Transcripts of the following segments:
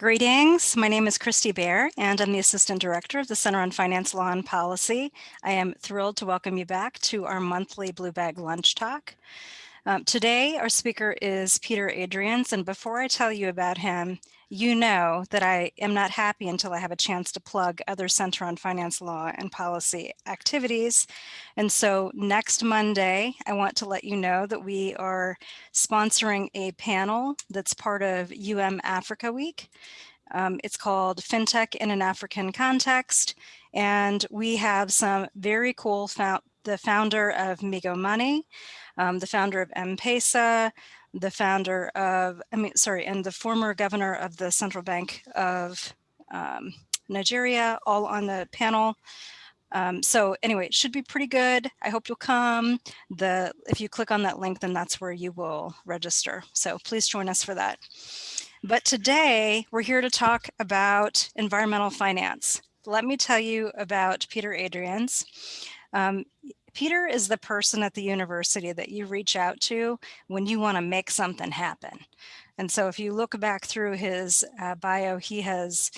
Greetings. My name is Christy Bear, and I'm the Assistant Director of the Center on Finance Law and Policy. I am thrilled to welcome you back to our monthly Blue Bag Lunch Talk. Um, today, our speaker is Peter Adriaens, and before I tell you about him, you know that I am not happy until I have a chance to plug other Center on Finance Law and Policy activities. And so next Monday, I want to let you know that we are sponsoring a panel that's part of UM Africa Week. Um, it's called FinTech in an African Context. And we have some very cool, the founder of Migo Money, um, the founder of M-Pesa, the founder of, I mean, sorry, and the former governor of the Central Bank of um, Nigeria, all on the panel. Um, so anyway, it should be pretty good. I hope you'll come. The If you click on that link, then that's where you will register. So please join us for that. But today we're here to talk about environmental finance. Let me tell you about Peter Adriaens. Um, Peter is the person at the university that you reach out to when you want to make something happen. And so if you look back through his uh, bio, he has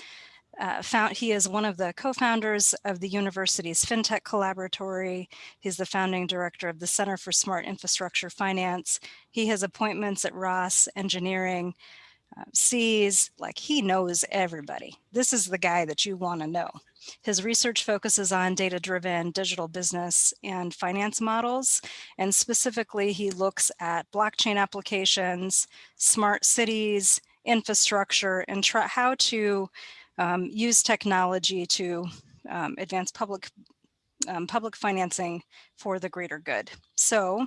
uh, found he is one of the co-founders of the university's FinTech Collaboratory. He's the founding director of the Center for Smart Infrastructure Finance. He has appointments at Ross Engineering, uh, SEAS, like he knows everybody. This is the guy that you want to know. His research focuses on data-driven digital business and finance models, and specifically he looks at blockchain applications, smart cities, infrastructure, and how to um, use technology to um, advance public um, public financing for the greater good. So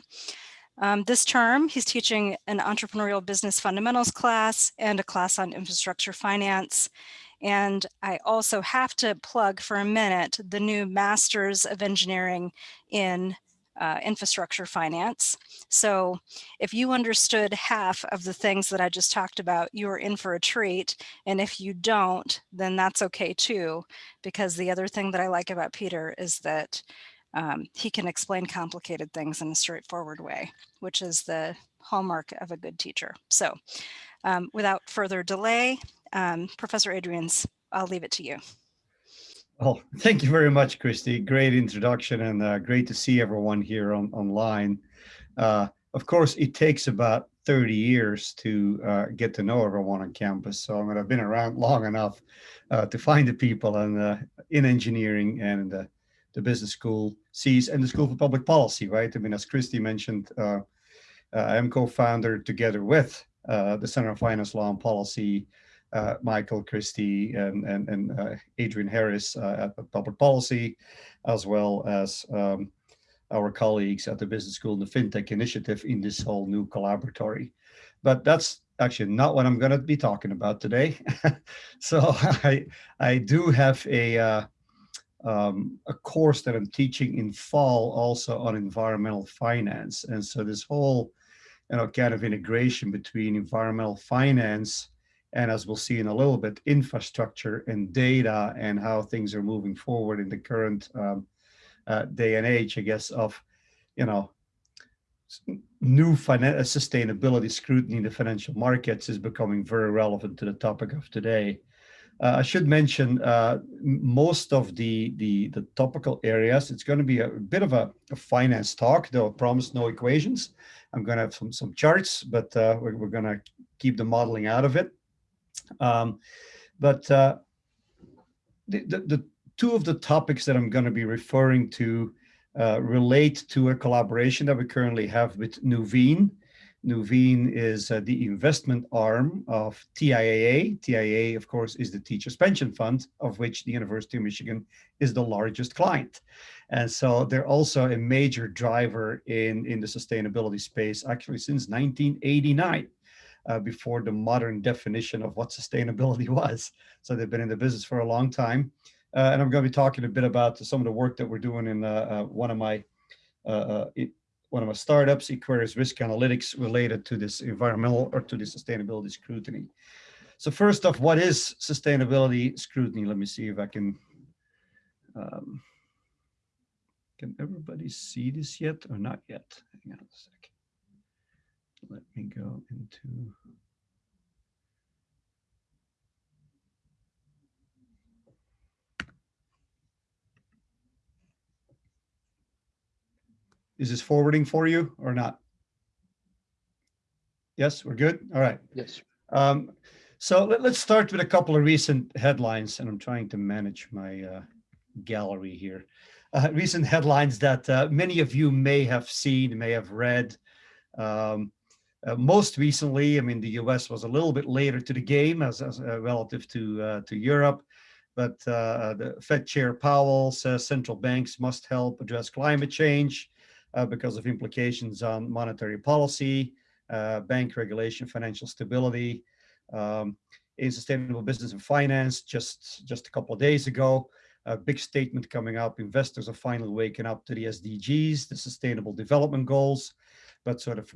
um, this term, he's teaching an entrepreneurial business fundamentals class and a class on infrastructure finance. And I also have to plug for a minute the new Masters of Engineering in uh, infrastructure finance. So if you understood half of the things that I just talked about, you're in for a treat. And if you don't, then that's okay too, because the other thing that I like about Peter is that um, he can explain complicated things in a straightforward way, which is the hallmark of a good teacher. So um, without further delay, um, Professor Adriaens, I'll leave it to you. Well, thank you very much, Christy. Great introduction and uh, great to see everyone here on, online. Uh, of course, it takes about 30 years to uh, get to know everyone on campus. So I'm mean, I've been around long enough uh, to find the people and uh, in engineering and uh, the business school SEAS and the School for Public Policy, right? I mean, as Christy mentioned, uh, I'm co-founder together with the Center of Finance Law and Policy, uh, Michael Christie and, and, and uh, Adrian Harris uh, at Public Policy, as well as um, our colleagues at the Business School and the FinTech Initiative in this whole new collaboratory. But that's actually not what I'm going to be talking about today. so I, I do have a, um, a course that I'm teaching in fall also on environmental finance. And so this whole, you know, kind of integration between environmental finance and as we'll see in a little bit, infrastructure and data and how things are moving forward in the current um, uh, day and age, I guess, of, you know, new financial sustainability scrutiny in the financial markets is becoming very relevant to the topic of today. Uh, I should mention uh, most of the, the, the topical areas. It's going to be a, bit of a, a, finance talk, though I promise no equations. I'm going to have some some charts, but uh, we're, we're going to keep the modeling out of it. Um, but uh, the, the, the, two of the topics that I'm going to be referring to uh, relate to a collaboration that we currently have with Nuveen. Nuveen is uh, the investment arm of TIAA. TIAA, of course, is the Teachers Pension Fund, of which the University of Michigan is the largest client. And so they're also a major driver in, in the sustainability space, actually since 1989. Uh, before the modern definition of what sustainability was. So they've been in the business for a long time. Uh, and I'm going to be talking a bit about some of the work that we're doing in uh, uh one of my uh, uh, one of my startups, Equarius Risk Analytics, related to this environmental or to the sustainability scrutiny. So first off, what is sustainability scrutiny? Let me see if I can, um, can everybody see this yet or not yet? Hang on a second. Let me go into Is this forwarding for you or not? Yes, we're good. All right. Yes. Um, so let, us start with a couple of recent headlines, and I'm trying to manage my uh, gallery here. Uh, recent headlines that uh, many of you may have seen, may have read. Um, uh, most recently, I mean, the U.S. was a little bit later to the game as, as uh, relative to uh, to Europe, but the Fed Chair Powell says central banks must help address climate change because of implications on monetary policy uh, bank regulation, financial stability, um, in sustainable business and finance just, just a couple of days ago. A big statement coming up. Investors are finally waking up to the SDGs, the sustainable development goals. But sort of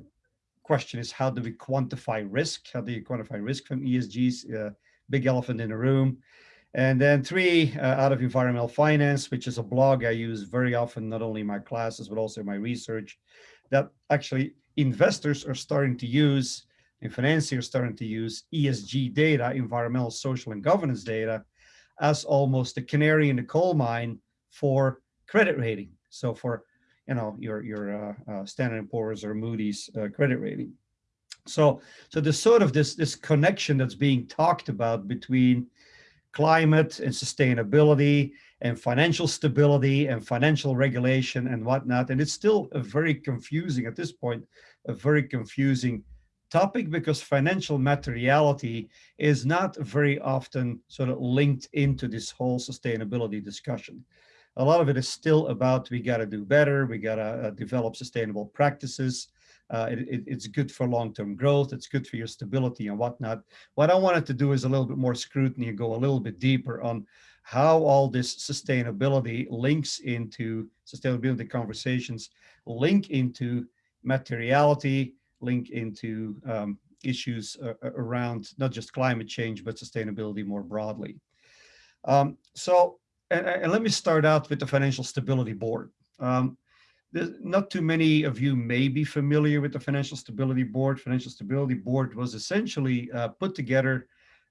question is, how do we quantify risk? How do you quantify risk from ESGs? Uh, big elephant in the room. And then three, uh, out of environmental finance, which is a blog I use very often, not only in my classes, but also in my research, that actually investors are starting to use and financiers starting to use ESG data, environmental, social, and governance data, as almost the canary in the coal mine for credit rating. So for you know your your uh, uh, Standard & Poor's or Moody's uh, credit rating. So so there's sort of this this connection that's being talked about between climate and sustainability and financial stability and financial regulation and whatnot. And it's still a very confusing at this point, a very confusing topic because financial materiality is not very often sort of linked into this whole sustainability discussion. A lot of it is still about we got to do better, we got to uh, develop sustainable practices, uh, it, it, it's good for long-term growth. It's good for your stability and whatnot. What I wanted to do is a little bit more scrutiny and go a little bit deeper on how all this sustainability links into sustainability conversations, link into materiality, link into um, issues uh, around not just climate change, but sustainability more broadly. Um, so, and, and, let me start out with the Financial Stability Board. Um, not too many of you may be familiar with the Financial Stability Board. Financial Stability Board was essentially uh, put together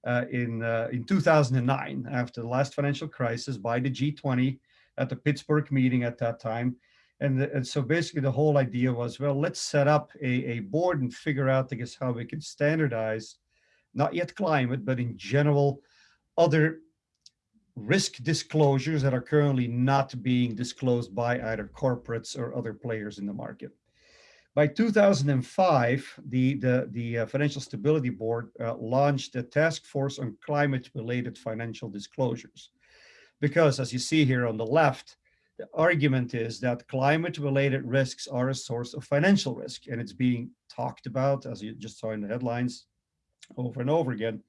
uh, in, uh, in 2009 after the last financial crisis by the G20 at the Pittsburgh meeting at that time. And, the, and so basically the whole idea was, well, let's set up a, a board and figure out, I guess, how we can standardize, not yet climate, but in general, other risk disclosures that are currently not being disclosed by either corporates or other players in the market. By 2005, the, the, the uh, Financial Stability Board uh, launched a task force on climate-related financial disclosures. Because as you see here on the left, the argument is that climate-related risks are a source of financial risk, and it's being talked about, as you just saw in the headlines, over and over again.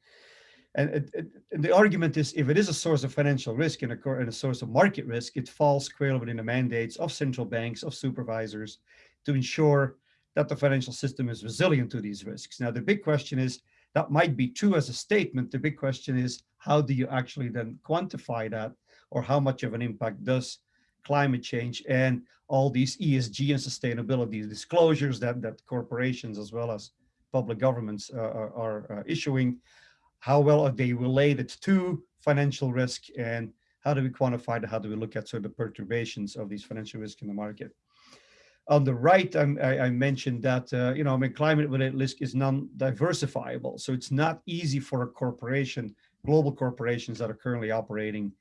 And, it, it, and, the argument is if it is a source of financial risk and a, and a, source of market risk, it falls squarely within the mandates of central banks, of supervisors to ensure that the financial system is resilient to these risks. Now, the big question is that might be true as a statement. The big question is how do you actually then quantify that or how much of an impact does climate change and all these ESG and sustainability disclosures that, that corporations as well as public governments uh, are, are uh, issuing how well are they related to financial risk and how do we quantify that? How do we look at sort of the perturbations of these financial risk in the market? On the right, I, I mentioned that, uh, you know, I mean, climate-related risk is non-diversifiable. So it's not easy for a corporation, global corporations that are currently operating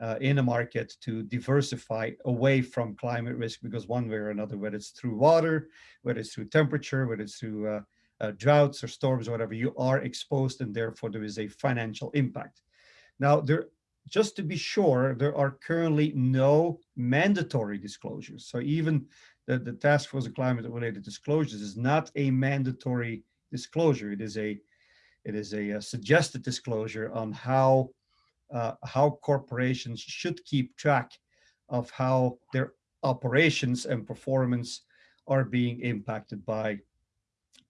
uh, in a market to diversify away from climate risk because one way or another, whether it's through water, whether it's through temperature, whether it's through uh, uh, droughts or storms or whatever, you are exposed and therefore there is a financial impact. Now, there, just to be sure, there are currently no mandatory disclosures. So even the, the Task Force on Climate-related Disclosures is not a mandatory disclosure. It is a it is a, a suggested disclosure on how uh, how corporations should keep track of how their operations and performance are being impacted by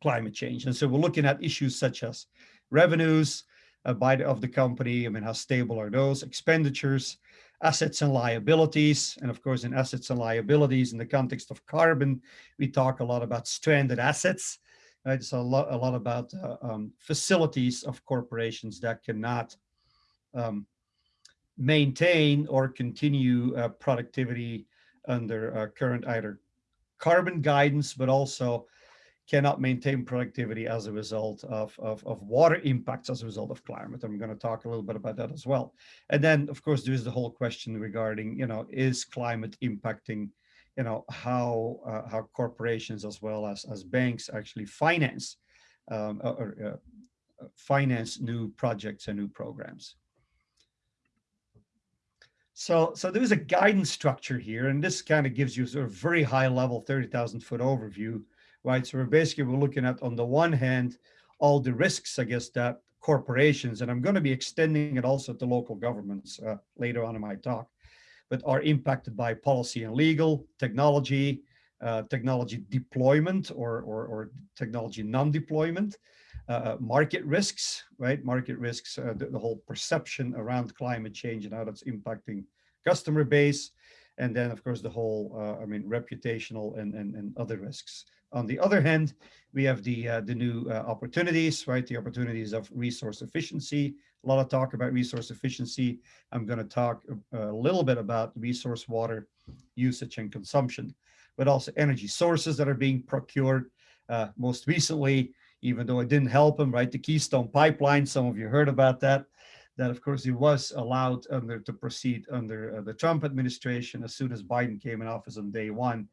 climate change. And so we're looking at issues such as revenues uh, by the, of the company. I mean, how stable are those expenditures, assets and liabilities. And of course, in assets and liabilities, in the context of carbon, we talk a lot about stranded assets. Right? It's a lot, a lot about uh, um, facilities of corporations that cannot um, maintain or continue uh, productivity under uh, current either carbon guidance, but also cannot maintain productivity as a result of, of, of, water impacts as a result of climate. I'm going to talk a little bit about that as well. And then, of course, there is the whole question regarding, you know, is climate impacting, you know, how uh, how corporations as well as as banks actually finance um, or uh, finance new projects and new programs. So, so there is a guidance structure here, and this kind of gives you sort of very high level 30,000 foot overview right? So we're basically we're looking at on the one hand, all the risks, I guess, that corporations, and I'm going to be extending it also to local governments uh, later on in my talk, but are impacted by policy and legal, technology, uh, technology deployment or, or, or technology non-deployment, uh, uh market risks, right? Market risks, uh, the, the, whole perception around climate change and how that's impacting customer base. And then, of course, the whole, uh, I mean, reputational and, and, and other risks. On the other hand, we have the uh, the new uh, opportunities, right? The opportunities of resource efficiency. A lot of talk about resource efficiency. I'm going to talk a, a little bit about resource water usage and consumption, but also energy sources that are being procured. Most recently, even though it didn't help him, right? The Keystone Pipeline. Some of you heard about that. That of course he was allowed under to proceed under uh, the Trump administration as soon as Biden came in office on day one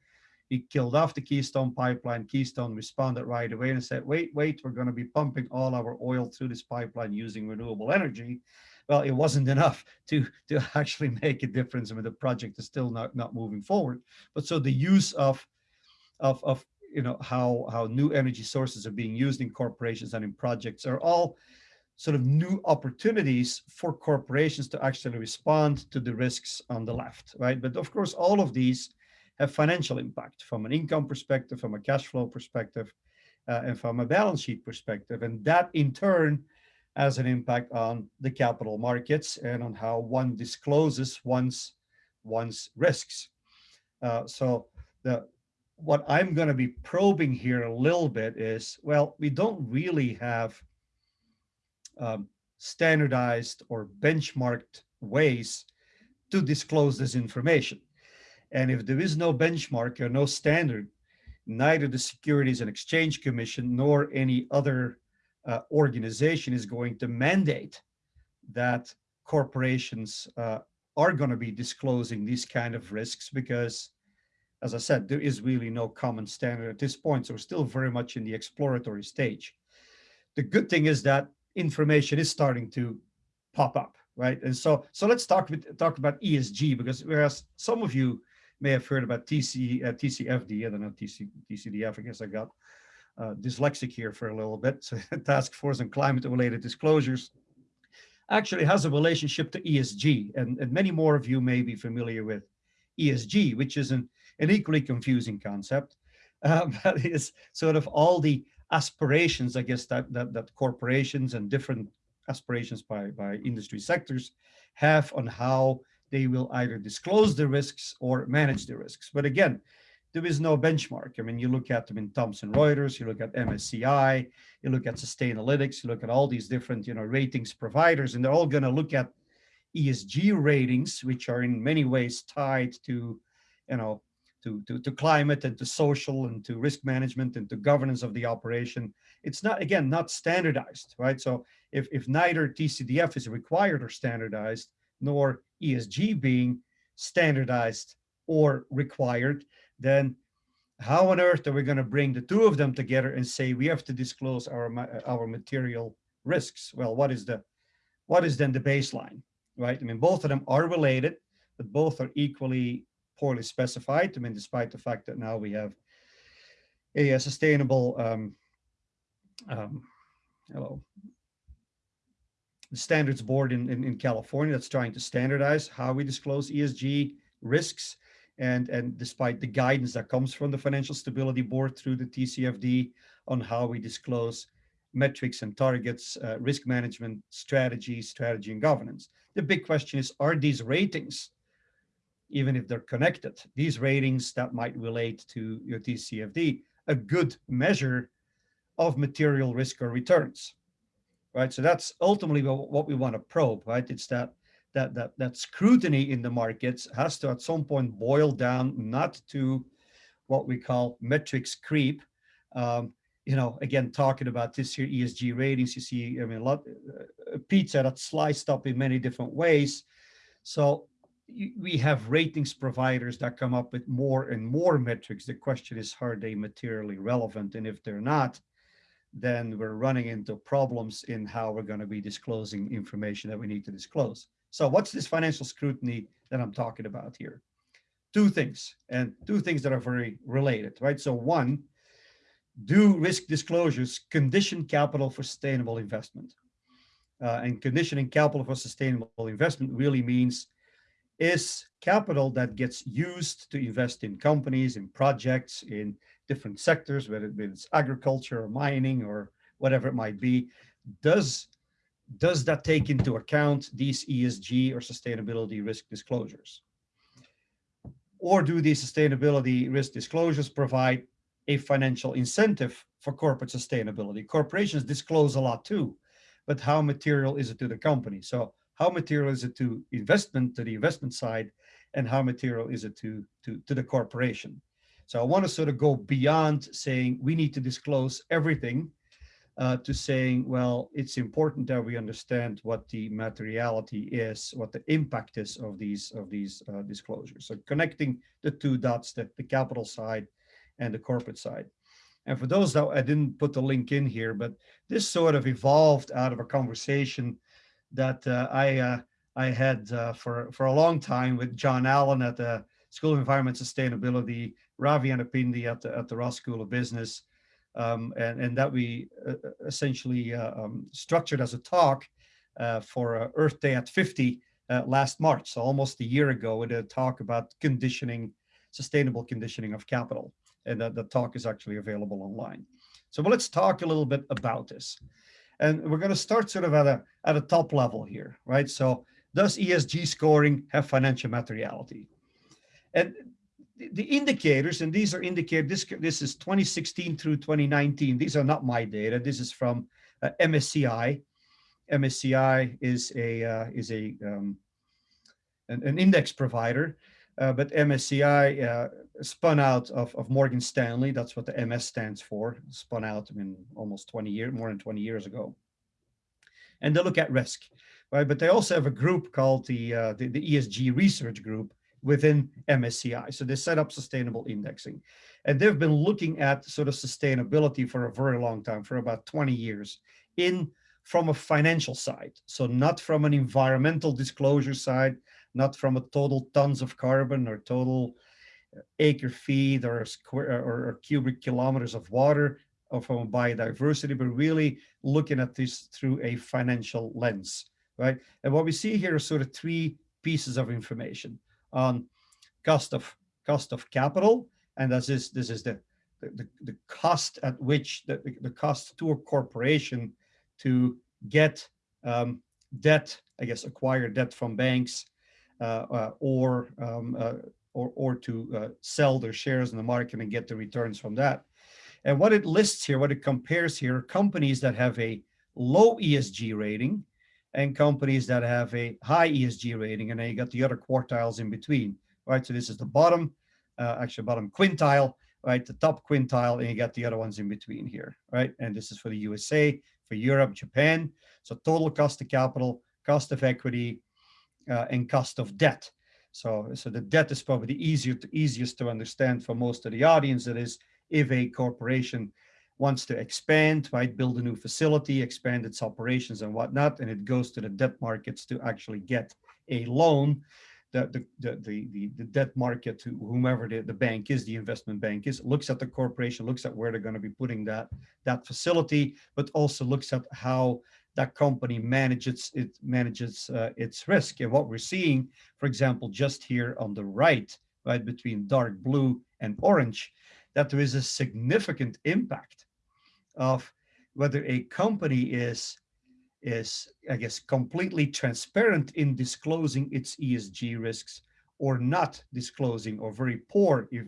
he killed off the Keystone pipeline. Keystone responded right away and said, wait, wait, we're going to be pumping all our oil through this pipeline using renewable energy. Well, it wasn't enough to, to actually make a difference. I mean, the project is still not, not moving forward. But so the use of, of, of you know, how, how new energy sources are being used in corporations and in projects are all sort of new opportunities for corporations to actually respond to the risks on the left, right? But of course, all of these have financial impact from an income perspective, from a cash flow perspective, uh, and from a balance sheet perspective. And that in turn has an impact on the capital markets and on how one discloses one's, one's risks. Uh, so the, what I'm going to be probing here a little bit is, well, we don't really have um, standardized or benchmarked ways to disclose this information. And if there is no benchmark or no standard, neither the Securities and Exchange Commission nor any other uh, organization is going to mandate that corporations uh, are going to be disclosing these kind of risks because, as I said, there is really no common standard at this point. So we're still very much in the exploratory stage. The good thing is that information is starting to pop up, right? And so, so let's talk, talk about ESG because whereas some of you may have heard about TC, uh, TCFD, I don't know, TC, TCDF, I guess I got uh, dyslexic here for a little bit. So Task Force on Climate Related Disclosures actually has a relationship to ESG. And, and many more of you may be familiar with ESG, which is an, an equally confusing concept. Uh, but sort of all the aspirations, I guess, that, that, that corporations and different aspirations by, by industry sectors have on how they will either disclose the risks or manage the risks. But again, there is no benchmark. I mean, you look at them in Thomson Reuters, you look at MSCI, you look at Sustainalytics, you look at all these different, you know, ratings providers, and they're all going to look at ESG ratings, which are in many ways tied to, you know, to, to, to climate and to social and to risk management and to governance of the operation. It's not, again, not standardized, right? So if, if neither TCDF is required or standardized, nor ESG being standardized or required, then how on earth are we going to bring the two of them together and say we have to disclose our our material risks? Well, what is the what is then the baseline, right? I mean, both of them are related, but both are equally poorly specified. I mean, despite the fact that now we have a, a sustainable um, um, hello standards board in, in, in, California that's trying to standardize how we disclose ESG risks. And, and despite the guidance that comes from the Financial Stability Board through the TCFD on how we disclose metrics and targets, uh, risk management strategy, strategy and governance. The big question is, are these ratings, even if they're connected, these ratings that might relate to your TCFD, a good measure of material risk or returns? right? So that's ultimately what we want to probe, right? It's that that that that scrutiny in the markets has to at some point boil down not to what we call metrics creep. Um, you know, again, talking about this here ESG ratings, you see, I mean, a lot, uh, pizza that's sliced up in many different ways. So we have ratings providers that come up with more and more metrics. The question is, are they materially relevant? And if they're not, then we're running into problems in how we're going to be disclosing information that we need to disclose. So what's this financial scrutiny that I'm talking about here? Two things, and two things that are very related, right? So one, do risk disclosures condition capital for sustainable investment? Uh, and conditioning capital for sustainable investment really means is capital that gets used to invest in companies, in projects, in different sectors, whether it it's agriculture or mining or whatever it might be, does, does that take into account these ESG or sustainability risk disclosures? Or do these sustainability risk disclosures provide a financial incentive for corporate sustainability? Corporations disclose a lot too, but how material is it to the company? So how material is it to investment, to the investment side, and how material is it to, to, to the corporation? So I want to sort of go beyond saying we need to disclose everything uh, to saying, well, it's important that we understand what the materiality is, what the impact is of these of these uh, disclosures. So connecting the two dots, the, the capital side and the corporate side. And for those that I didn't put the link in here, but this sort of evolved out of a conversation that uh, I uh, I had uh, for for a long time with John Allen at the School of Environment Sustainability, Ravi Anupindi at the at the Ross School of Business, um, and and that we uh, essentially uh, um, structured as a talk uh, for Earth Day at 50 last March, so almost a year ago, with a talk about conditioning, sustainable conditioning of capital, and that the talk is actually available online. So well, let's talk a little bit about this. And we're going to start sort of at a, at a top level here, right? So does ESG scoring have financial materiality? And the indicators, and these are indicators, this, this is 2016 through 2019. These are not my data. This is from uh, MSCI. MSCI is a, uh, is a um, an, an, index provider, uh, but MSCI uh, spun out of, of Morgan Stanley. That's what the MS stands for. Spun out I mean, almost 20 years, more than 20 years ago. And they look at risk, right? But they also have a group called the, uh, the, the ESG research group within MSCI. So they set up sustainable indexing. And they've been looking at sort of sustainability for a very long time, for about 20 years, in from a financial side. So not from an environmental disclosure side, not from a total tons of carbon or total acre feet or square or, or cubic kilometers of water or from biodiversity, but really looking at this through a financial lens, right? And what we see here are sort of three pieces of information on cost of cost of capital, and this is this is the the, the cost at which the, the cost to a corporation to get um, debt, I guess, acquire debt from banks uh, uh, or um, uh, or, or to uh, sell their shares in the market and get the returns from that. And what it lists here, what it compares here, companies that have a low ESG rating and companies that have a high ESG rating, and then you got the other quartiles in between, right? So this is the bottom, uh, actually bottom quintile, right? The top quintile, and you got the other ones in between here, right? And this is for the USA, for Europe, Japan. So total cost of capital, cost of equity, uh, Uh, and cost of debt. So, so the debt is probably the easier to, easiest to understand for most of the audience. That is, if a corporation wants to expand, right, build a new facility, expand its operations and whatnot, and it goes to the debt markets to actually get a loan, the, the, the, the, the debt market, to whomever the, the bank is, the investment bank is, looks at the corporation, looks at where they're going to be putting that, that facility, but also looks at how that company manages it manages uh, its risk. And what we're seeing, for example, just here on the right, right between dark blue and orange, that there is a significant impact of whether a company is is I guess completely transparent in disclosing its ESG risks or not disclosing or very poor if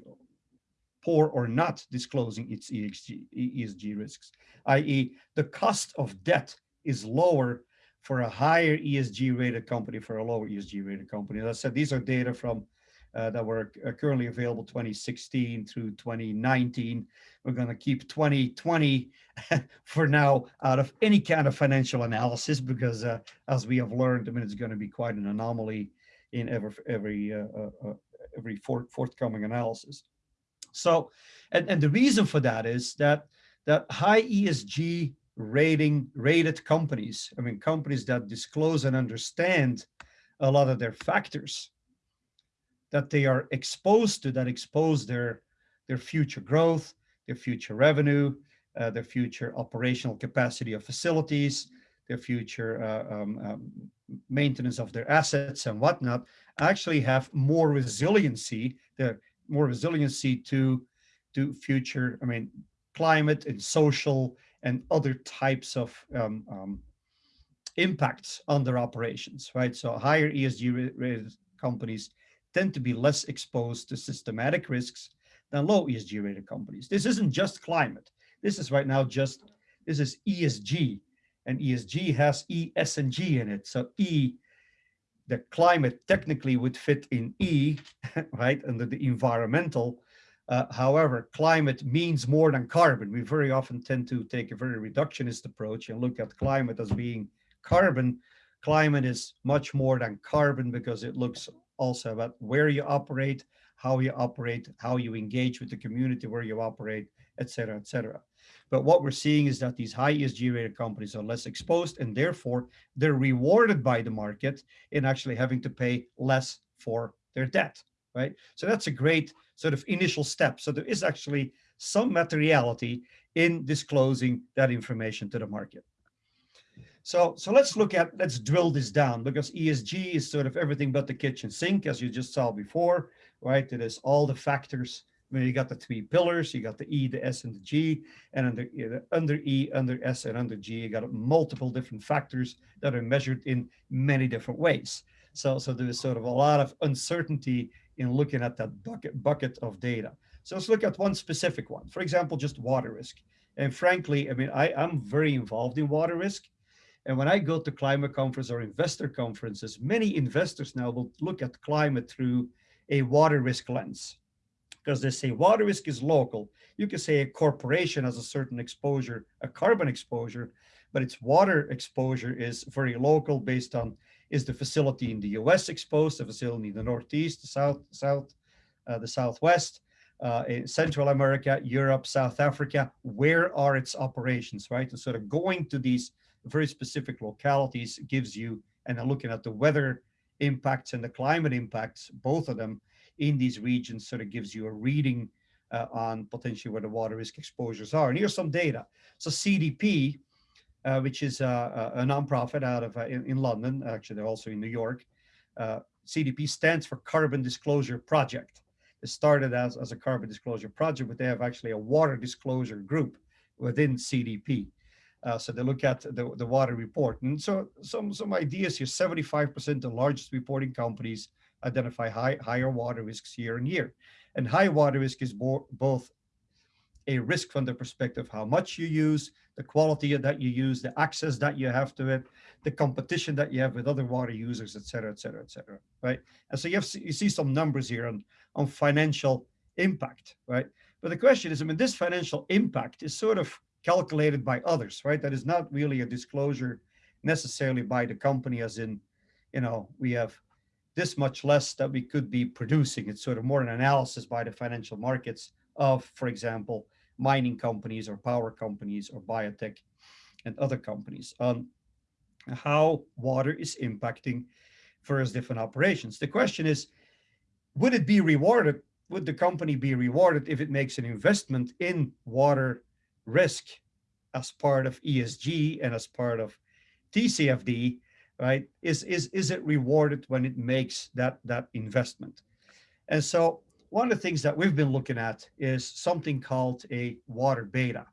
poor or not disclosing its ESG, ESG risks, i.e. the cost of debt is lower for a higher ESG rated company for a lower ESG rated company. As I said, these are data from uh, that were uh, currently available 2016 through 2019. We're going to keep 2020 for now out of any kind of financial analysis because uh, as we have learned, I mean, it's going to be quite an anomaly in every every uh, uh, uh, every forthcoming analysis. So, and, and the reason for that is that that high ESG rating rated companies, I mean, companies that disclose and understand a lot of their factors that they are exposed to that expose their their future growth, their future revenue, uh, their future operational capacity of facilities, their future uh, um, um, maintenance of their assets and whatnot, actually have more resiliency, the more resiliency to to future, I mean, climate and social and other types of um, um, impacts on their operations, right? So higher ESG rated companies tend to be less exposed to systematic risks than low ESG rated companies. This isn't just climate. This is right now just, this is ESG and ESG has E, S, and G in it. So E, the climate technically would fit in E, right, under the environmental. Uh, however, climate means more than carbon. We very often tend to take a very reductionist approach and look at climate as being carbon. Climate is much more than carbon because it looks also about where you operate, how you operate, how you engage with the community where you operate, et cetera, et cetera. But what we're seeing is that these high ESG rated companies are less exposed and therefore they're rewarded by the market in actually having to pay less for their debt, right? So that's a great sort of initial step. So there is actually some materiality in disclosing that information to the market. So, so let's look at, let's drill this down because ESG is sort of everything but the kitchen sink, as you just saw before, right? It is all the factors. I mean, you got the three pillars, you got the E, the S, and the G, and under, under E, under S, and under G, you got multiple different factors that are measured in many different ways. So, so there's sort of a lot of uncertainty in looking at that bucket, bucket of data. So let's look at one specific one. For example, just water risk. And frankly, I mean, I, I'm very involved in water risk. And when I go to climate conference or investor conferences, many investors now will look at climate through a water risk lens because they say water risk is local. You can say a corporation has a certain exposure, a carbon exposure, but its water exposure is very local based on is the facility in the US exposed, the facility in the Northeast, the South, South, uh, the Southwest, uh, in Central America, Europe, South Africa, where are its operations, right? And sort of going to these very specific localities gives you, and then looking at the weather impacts and the climate impacts, both of them in these regions sort of gives you a reading uh, on potentially where the water risk exposures are. And here's some data. So CDP, uh, which is a, a nonprofit out of uh, in, in, London, actually they're also in New York. Uh, CDP stands for Carbon Disclosure Project. It started as, as a carbon disclosure project, but they have actually a water disclosure group within CDP. Uh, so they look at the, the water report. And so some, some ideas here, 75% of the largest reporting companies identify high, higher water risks year on year. And high water risk is bo both a risk from the perspective of how much you use, the quality that you use, the access that you have to it, the competition that you have with other water users, et cetera, et cetera, et cetera, right? And so you, have, you see some numbers here on, on financial impact, right? But the question is, I mean, this financial impact is sort of calculated by others, right? That is not really a disclosure necessarily by the company as in, you know, we have this much less that we could be producing. It's sort of more an analysis by the financial markets of, for example, mining companies or power companies or biotech and other companies on how water is impacting various different operations. The question is, would it be rewarded? Would the company be rewarded if it makes an investment in water risk as part of ESG and as part of TCFD, right? Is, is, is it rewarded when it makes that, that investment? And so one of the things that we've been looking at is something called a water beta.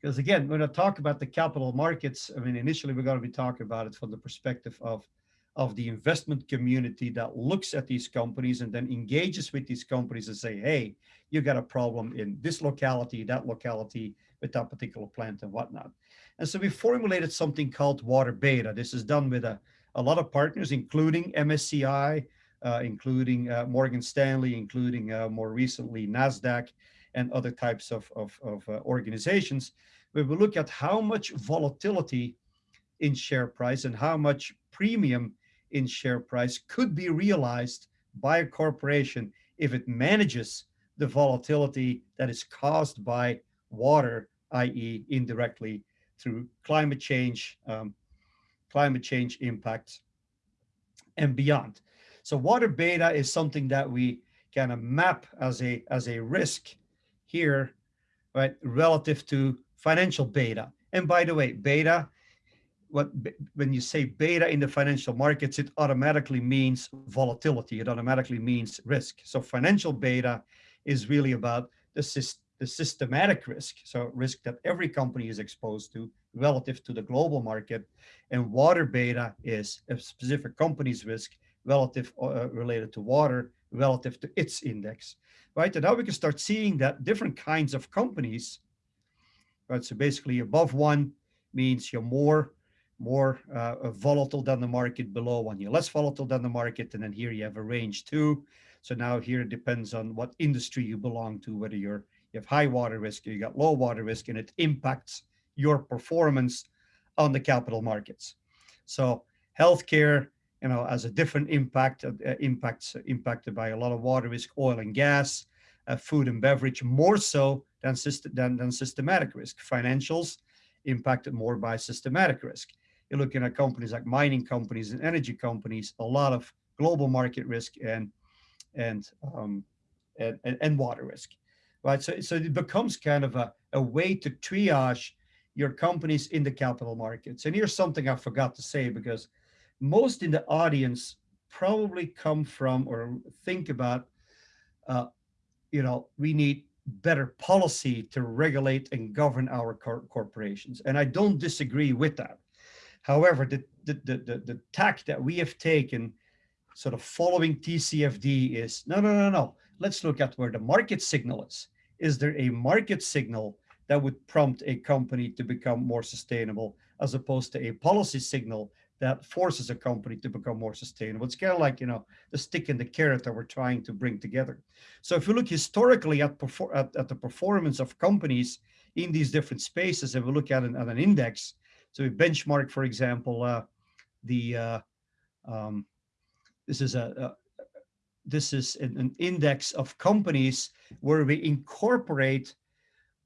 Because again, when I talk about the capital markets, I mean, initially we're going to be talking about it from the perspective of, of the investment community that looks at these companies and then engages with these companies and say, hey, you got a problem in this locality, that locality, with that particular plant and whatnot. And so we formulated something called water beta. This is done with a, a lot of partners, including MSCI, including uh, Morgan Stanley, including uh, more recently NASDAQ and other types of, of, of uh, organizations, where we look at how much volatility in share price and how much premium in share price could be realized by a corporation if it manages the volatility that is caused by water, i.e. indirectly through climate change, um, climate change impacts and beyond. So water beta is something that we kind of map as a as a risk here, right, relative to financial beta. And by the way, beta, what when you say beta in the financial markets, it automatically means volatility. It automatically means risk. So financial beta is really about the, the systematic risk, so risk that every company is exposed to relative to the global market. And water beta is a specific company's risk relative uh, related to water relative to its index, right? And now we can start seeing that different kinds of companies, right? So basically above one means you're more more uh, volatile than the market below one you're less volatile than the market and then here you have a range two so now here it depends on what industry you belong to whether you're you have high water risk or you got low water risk and it impacts your performance on the capital markets so healthcare you know, as a different impact, uh, impacts impacted by a lot of water risk, oil and gas, uh, food and beverage, more so than, than, than systematic risk. Financials impacted more by systematic risk. You're looking at companies like mining companies and energy companies, a lot of global market risk and and um, and, and, and water risk, right? So so it becomes kind of a, a way to triage your companies in the capital markets. And here's something I forgot to say because most in the audience probably come from or think about, uh, you know, we need better policy to regulate and govern our cor corporations. And I don't disagree with that. However, the, the, the, the, the tack that we have taken sort of following TCFD is, no, no, no, no. Let's look at where the market signal is. Is there a market signal that would prompt a company to become more sustainable as opposed to a policy signal that forces a company to become more sustainable. It's kind of like, you know, the stick and the carrot that we're trying to bring together. So if you look historically at, at, at the performance of companies in these different spaces, and we look at an, at an index, so we benchmark, for example, uh, the, uh, um, this is a, a this is an, an index of companies where we incorporate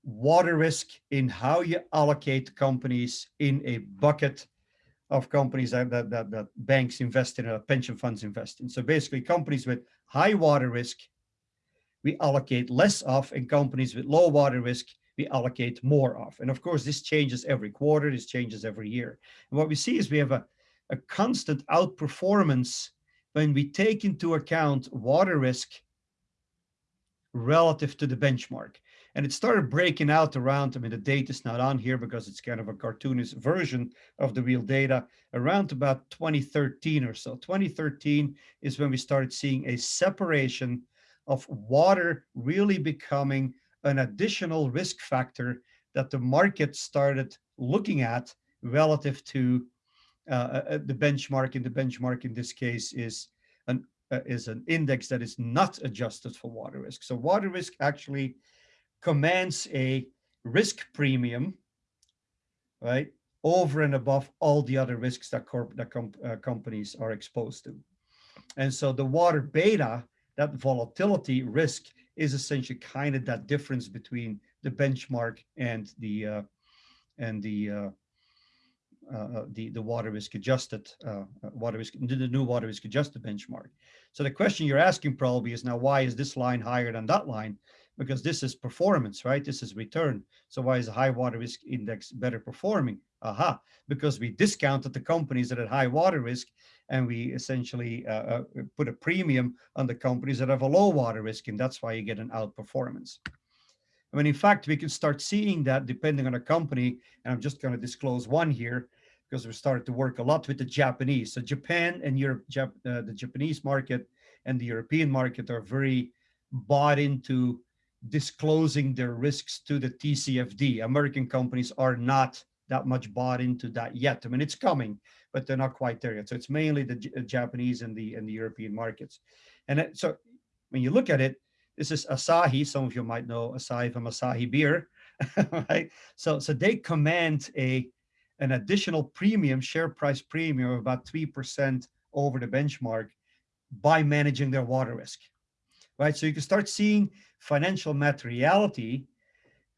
water risk in how you allocate companies in a bucket of companies that, that, that, that banks invest in or pension funds invest in. So basically companies with high water risk, we allocate less of and companies with low water risk, we allocate more of. And of course, this changes every quarter, this changes every year. And what we see is we have a, a constant outperformance when we take into account water risk relative to the benchmark. And it started breaking out around, I mean, the date is not on here because it's kind of a cartoonish version of the real data around about 2013 or so. 2013 is when we started seeing a separation of water really becoming an additional risk factor that the market started looking at relative to uh, uh, uh the benchmark. And the benchmark in this case is an uh, is an index that is not adjusted for water risk. So water risk actually commands a risk premium, right, over and above all the other risks that, corp that com uh, companies are exposed to. And so the water beta, that volatility risk is essentially kind of that difference between the benchmark and the uh, and the uh, uh, the the water risk adjusted uh, uh, water risk the new water risk adjusted benchmark. So the question you're asking probably is now why is this line higher than that line? Because this is performance, right? This is return. So why is the high water risk index better performing? Aha, because we discounted the companies that had high water risk and we essentially uh, uh, put a premium on the companies that have a low water risk and that's why you get an outperformance. I mean, in fact, we can start seeing that depending on a company, and I'm just going to disclose one here because we started to work a lot with the Japanese. So Japan and Europe, Jap uh, the Japanese market and the European market are very bought into disclosing their risks to the TCFD. American companies are not that much bought into that yet. I mean, it's coming, but they're not quite there yet. So it's mainly the J uh, Japanese and the and the European markets. And so when you look at it, this is Asahi. Some of you might know Asahi from Asahi beer, right? So so they command a an additional premium, share price premium of about 3% over the benchmark by managing their water risk, right? So you can start seeing financial materiality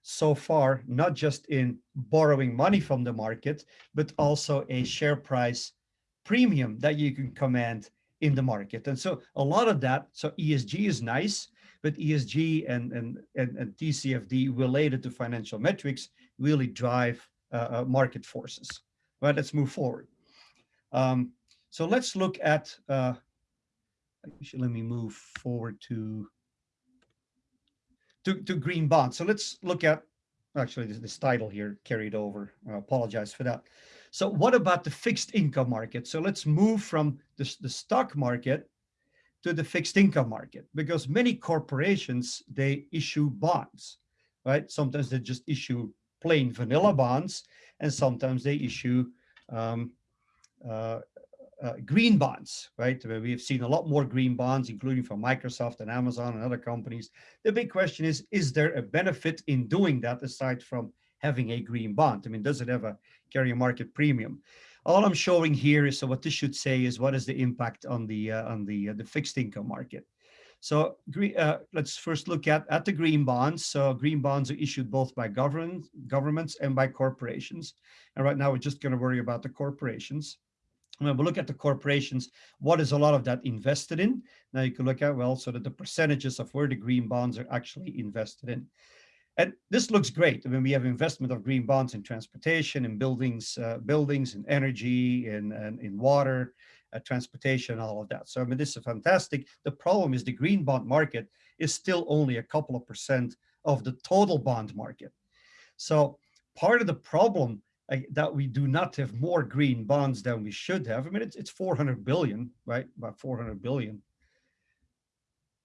so far, not just in borrowing money from the market, but also a share price premium that you can command in the market. And so a lot of that, so ESG is nice, but ESG and, and, and, and TCFD related to financial metrics really drive uh, uh, market forces. Right, let's move forward. Um, so let's look at, uh, let me move forward to to, to green bonds. So let's look at, actually this, this title here carried over, I apologize for that. So what about the fixed income market? So let's move from the, the stock market to the fixed income market because many corporations, they issue bonds, right? Sometimes they just issue plain vanilla bonds and sometimes they issue um, uh, uh, green bonds, right? We've seen a lot more green bonds, including from Microsoft and Amazon and other companies. The big question is, is there a benefit in doing that aside from having a green bond? I mean, does it have a carry a market premium? All I'm showing here is, so what this should say is what is the impact on the uh, on the uh, the fixed income market? So uh, let's first look at, at the green bonds. So green bonds are issued both by government, governments and by corporations. And right now we're just going to worry about the corporations when we look at the corporations, what is a lot of that invested in? Now you can look at, well, so that the percentages of where the green bonds are actually invested in. And this looks great. I mean, we have investment of green bonds in transportation, in buildings, uh, buildings, in energy, in, in, in water, uh, transportation, all of that. So, I mean, this is fantastic. The problem is the green bond market is still only a couple of percent of the total bond market. So part of the problem that we do not have more green bonds than we should have. I mean, it's, it's 400 billion, right? About 400 billion.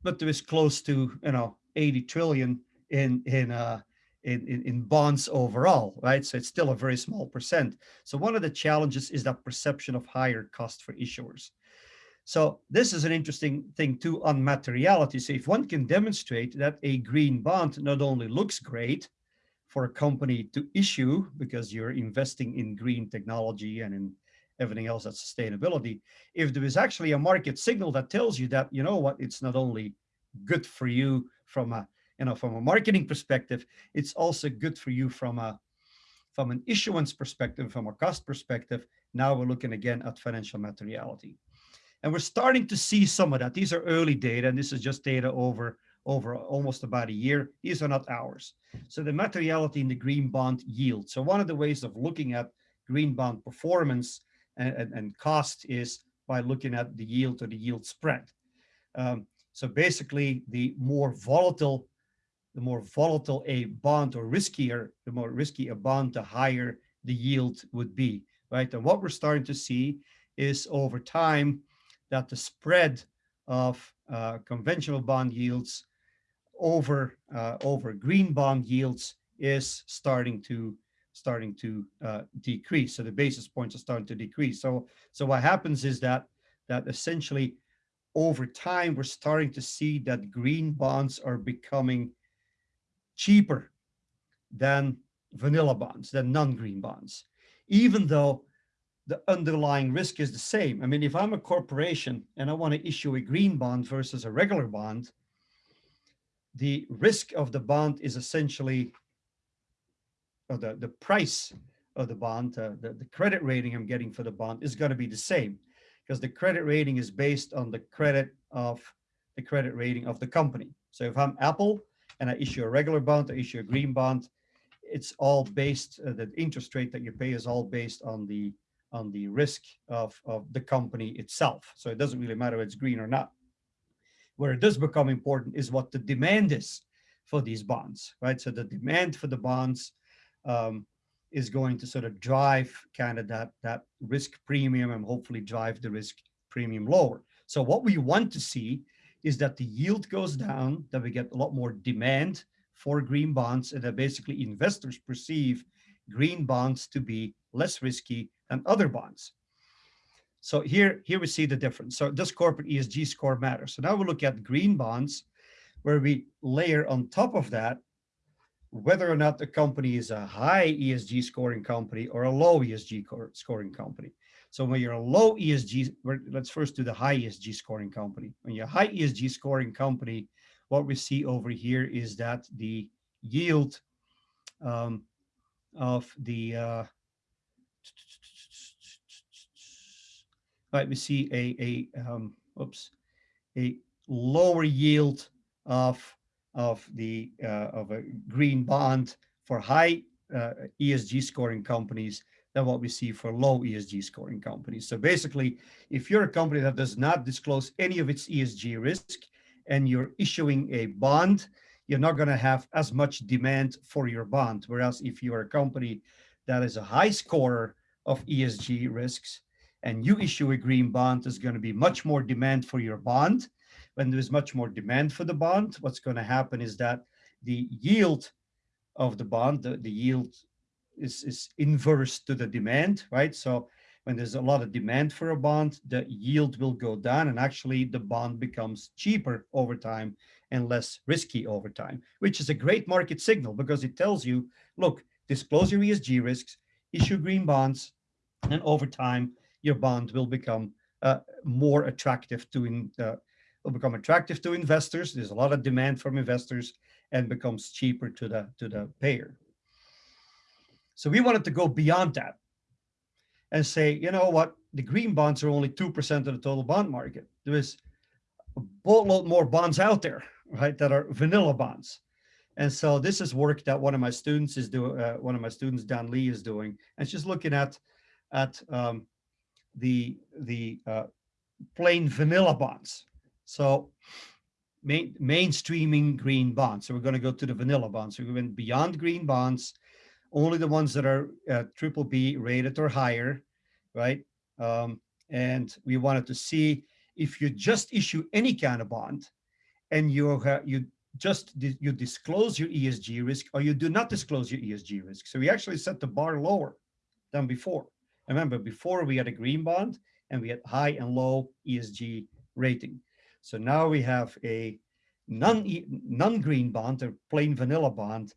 But there is close to, you know, 80 trillion in, in, uh, in, in, in bonds overall, right? So it's still a very small percent. So one of the challenges is that perception of higher cost for issuers. So this is an interesting thing too on materiality. So if one can demonstrate that a green bond not only looks great, for a company to issue because you're investing in green technology and in everything else that's sustainability. If there is actually a market signal that tells you that, you know what, it's not only good for you from a, you know, from a marketing perspective, it's also good for you from a, from an issuance perspective, from a cost perspective. Now we're looking again at financial materiality. And we're starting to see some of that. These are early data, and this is just data over over almost about a year. These are not ours. So the materiality in the green bond yield. So one of the ways of looking at green bond performance and, and, and cost is by looking at the yield or the yield spread. Um, so basically, the more volatile, the more volatile a bond or riskier, the more risky a bond, the higher the yield would be, right? And what we're starting to see is over time that the spread of uh, conventional bond yields over uh, over green bond yields is starting to starting to uh, decrease. So the basis points are starting to decrease. So so what happens is that that essentially over time we're starting to see that green bonds are becoming cheaper than vanilla bonds, than non-green bonds, even though the underlying risk is the same. I mean, if I'm a corporation and I want to issue a green bond versus a regular bond, the risk of the bond is essentially, or the, the price of the bond, uh, the, the credit rating I'm getting for the bond is going to be the same because the credit rating is based on the credit of the credit rating of the company. So if I'm Apple and I issue a regular bond, I issue a green bond, it's all based, uh, the interest rate that you pay is all based on the on the risk of, of the company itself. So it doesn't really matter if it's green or not. Where it does become important is what the demand is for these bonds, right? So the demand for the bonds um, is going to sort of drive kind of that, that risk premium and hopefully drive the risk premium lower. So what we want to see is that the yield goes down, that we get a lot more demand for green bonds, and that basically investors perceive green bonds to be less risky than other bonds. So here, here we see the difference. So does corporate ESG score matter? So now we look at green bonds, where we layer on top of that whether or not the company is a high ESG scoring company or a low ESG scoring company. So when you're a low ESG, let's first do the high ESG scoring company. When you're a high ESG scoring company, what we see over here is that the yield um, of the uh, right, we see a a um, oops a lower yield of of the uh, of a green bond for high uh, ESG scoring companies than what we see for low ESG scoring companies. So basically, if you're a company that does not disclose any of its ESG risk and you're issuing a bond, you're not going to have as much demand for your bond. Whereas if you're a company that is a high scorer of ESG risks and you issue a green bond, there's going to be much more demand for your bond when there's much more demand for the bond, what's going to happen is that the yield of the bond, the, the yield is, is inverse to the demand, right? So when there's a lot of demand for a bond, the yield will go down and actually the bond becomes cheaper over time and less risky over time, which is a great market signal because it tells you, look, disclose your ESG risks, issue green bonds, and over time, your bond will become uh, more attractive to in, uh, will become attractive to investors. There's a lot of demand from investors and becomes cheaper to the, to the payer. So we wanted to go beyond that and say, you know what, the green bonds are only 2% of the total bond market. There is a boatload more bonds out there, right, that are vanilla bonds. And so this is work that one of my students is doing, uh, one of my students, Dan Lee, is doing. And she's looking at, at um, the, the uh, plain vanilla bonds, so main, mainstreaming green bonds. So we're going to go to the vanilla bonds. So we went beyond green bonds, only the ones that are uh, triple B rated or higher, right? Um, and we wanted to see if you just issue any kind of bond and you uh, you just you disclose your ESG risk or you do not disclose your ESG risk. So we actually set the bar lower than before. Remember, before we had a green bond and we had high and low ESG rating. So now we have a non-green bond, a plain vanilla bond,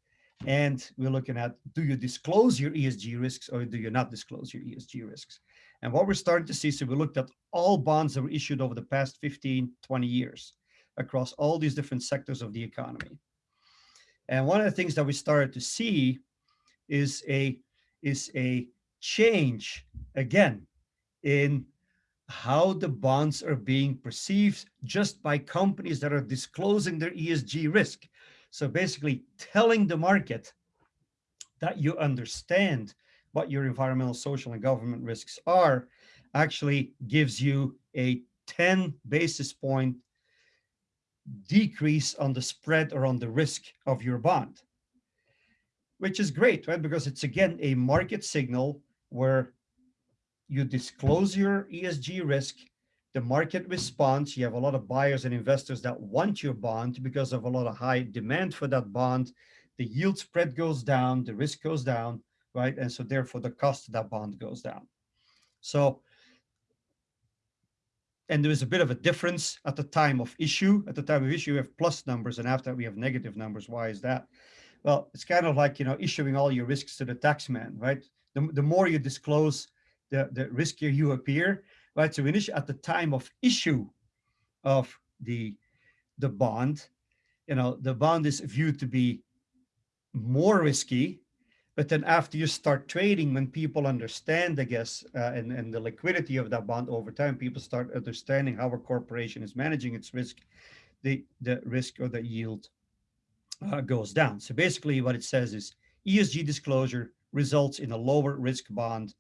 and we're looking at, do you disclose your ESG risks or do you not disclose your ESG risks? And what we're starting to see, so we looked at all bonds that were issued over the past 15, 20 years across all these different sectors of the economy. And one of the things that we started to see is a, is a change, again, in how the bonds are being perceived just by companies that are disclosing their ESG risk. So basically telling the market that you understand what your environmental, social, and government risks are actually gives you a 10 basis point decrease on the spread or on the risk of your bond, which is great, right? Because it's again a market signal where you disclose your ESG risk, the market responds, you have a lot of buyers and investors that want your bond because of a lot of high demand for that bond, the yield spread goes down, the risk goes down, right? And so therefore the cost of that bond goes down. So, and there is a bit of a difference at the time of issue. At the time of issue, we have plus numbers, and after we have negative numbers. Why is that? Well, it's kind of like, you know, issuing all your risks to the tax man, right? The, the more you disclose the, the riskier you appear, right? So initially at the time of issue of the, the bond, you know, the bond is viewed to be more risky, but then after you start trading, when people understand, I guess, uh, and, and the liquidity of that bond over time, people start understanding how a corporation is managing its risk, the, the risk or the yield uh, goes down. So basically what it says is ESG disclosure results in a lower risk bond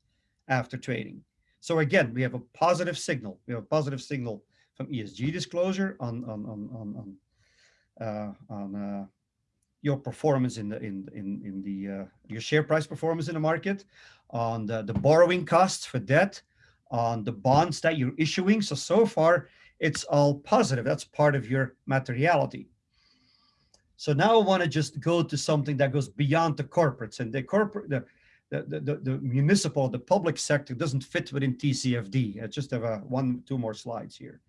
after trading. So again, we have a positive signal. We have a positive signal from ESG disclosure on on on on on, uh, on uh, your performance in the in in in the uh, your share price performance in the market, on the the borrowing costs for debt, on the bonds that you're issuing. So so far, it's all positive. That's part of your materiality. So now I want to just go to something that goes beyond the corporates and the corporate the the, the, the, municipal, the public sector doesn't fit within TCFD. I just have a one, two more slides here.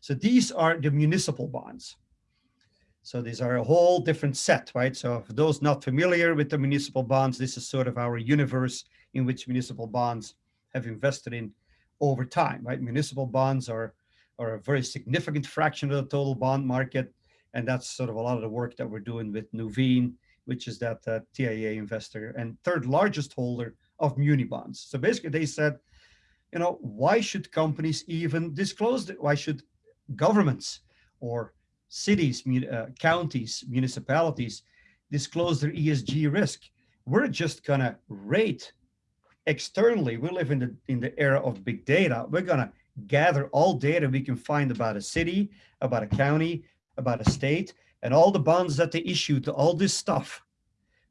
So these are the municipal bonds. So these are a whole different set, right? So for those not familiar with the municipal bonds, this is sort of our universe in which municipal bonds have invested in over time, right? Municipal bonds are, are a very significant fraction of the total bond market. And that's sort of a lot of the work that we're doing with Nuveen, which is that uh, TIAA investor and third largest holder of muni bonds. So basically they said, you know, why should companies even disclose it? Why should governments or cities, uh, counties, municipalities disclose their ESG risk. We're just gonna rate externally. We live in the in the era of big data. We're gonna gather all data we can find about a city, about a county, about a state, and all the bonds that they issue to all this stuff.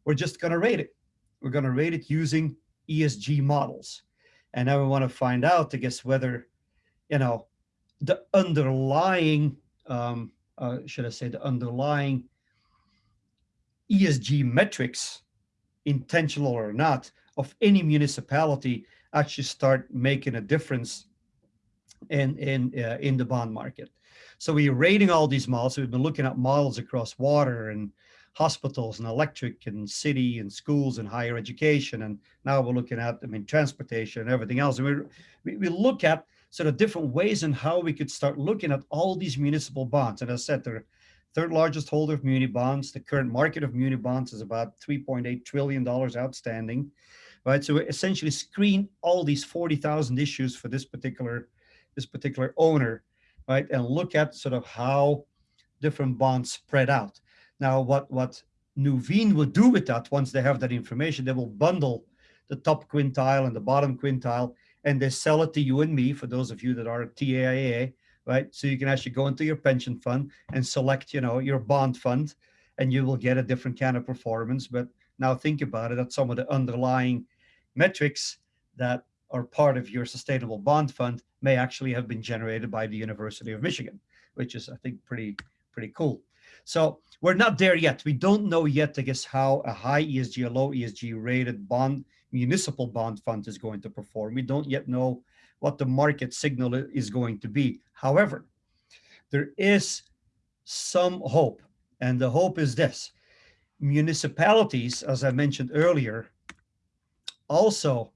We're just gonna rate it. We're gonna rate it using ESG models. And now we want to find out, I guess, whether, you know, the underlying um, uh, should I say, the underlying ESG metrics, intentional or not, of any municipality actually start making a difference in in uh, in the bond market. So we're rating all these models. We've been looking at models across water and hospitals and electric and city and schools and higher education. And now we're looking at, I mean, transportation and everything else. And we, we look at sort of different ways in how we could start looking at all these municipal bonds. And as I said, they're third largest holder of muni bonds. The current market of muni bonds is about $3.8 trillion outstanding, right? So we essentially screen all these 40,000 issues for this particular, this particular owner, right? And look at sort of how different bonds spread out. Now, what, what Nuveen will do with that once they have that information, they will bundle the top quintile and the bottom quintile and they sell it to you and me for those of you that are TIAA, right? So you can actually go into your pension fund and select, you know, your bond fund and you will get a different kind of performance. But now think about it, that some of the underlying metrics that are part of your sustainable bond fund may actually have been generated by the University of Michigan, which is, I think, pretty, pretty cool. So we're not there yet. We don't know yet, I guess, how a high ESG, a low ESG rated bond municipal bond fund is going to perform. We don't yet know what the market signal is going to be. However, there is some hope, and the hope is this. Municipalities, as I mentioned earlier, also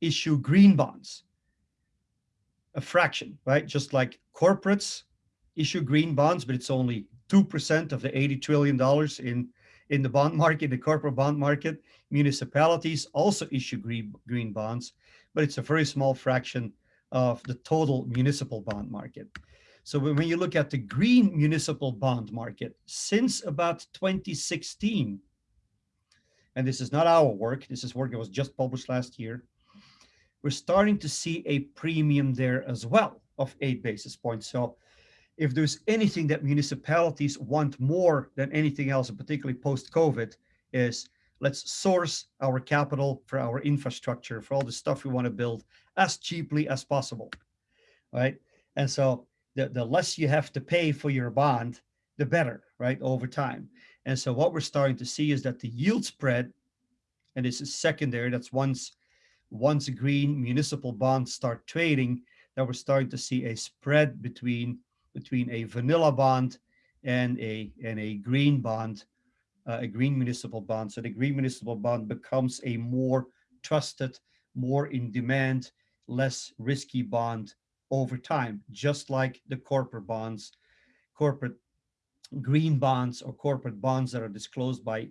issue green bonds, a fraction, right? Just like corporates issue green bonds, but it's only 2% of the $80 trillion in in the bond market, the corporate bond market, municipalities also issue green, green bonds, but it's a very small fraction of the total municipal bond market. So when you look at the green municipal bond market, since about 2016, and this is not our work, this is work that was just published last year, we're starting to see a premium there as well of eight basis points. So if there's anything that municipalities want more than anything else, and particularly post-COVID, is let's source our capital for our infrastructure, for all the stuff we want to build as cheaply as possible, right? And so the, the less you have to pay for your bond, the better, right, over time. And so what we're starting to see is that the yield spread, and this is secondary, that's once, once green municipal bonds start trading, that we're starting to see a spread between between a vanilla bond and a and a green bond, uh, a green municipal bond. So the green municipal bond becomes a more trusted, more in demand, less risky bond over time, just like the corporate bonds, corporate green bonds or corporate bonds that are disclosed by,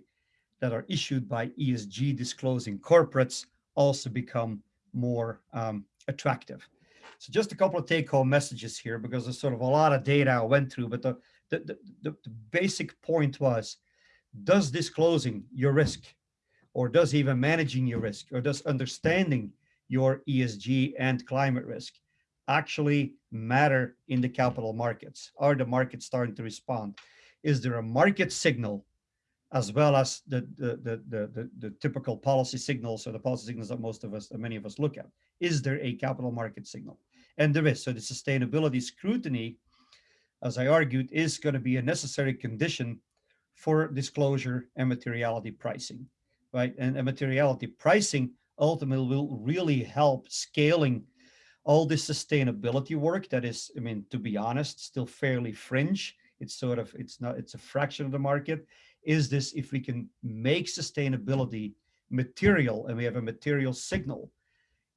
that are issued by ESG disclosing corporates also become more um, attractive. So just a couple of take home messages here because there's sort of a lot of data I went through, but the, the, the, the, the basic point was, does disclosing your risk or does even managing your risk or does understanding your ESG and climate risk actually matter in the capital markets? Are the markets starting to respond? Is there a market signal as well as the, the, the, the, the, typical policy signals or the policy signals that most of us, many of us look at. Is there a capital market signal? And there is. So the sustainability scrutiny, as I argued, is going to be a necessary condition for disclosure and materiality pricing. right? And, and materiality pricing ultimately will really help scaling all this sustainability work that is, I mean, to be honest, still fairly fringe. It's sort of, it's not, it's a fraction of the market. Is this, if we can make sustainability material and we have a material signal,